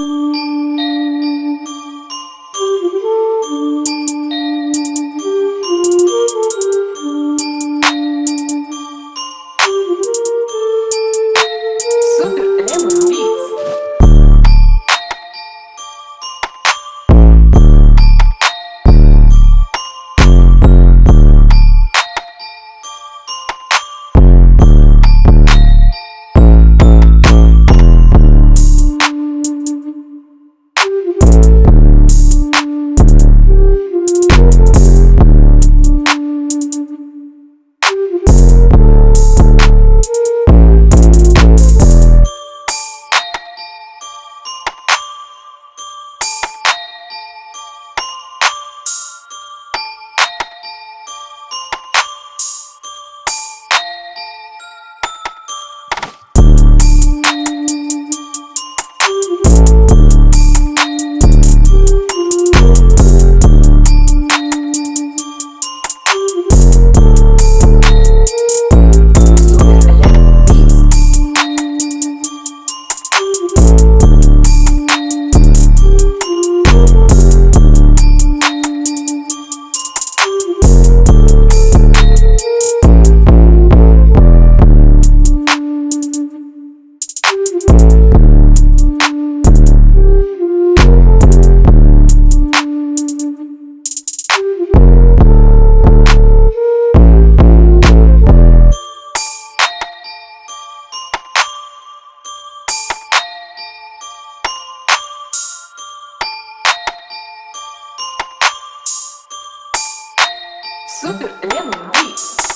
Thank. Супер Лемон Beats.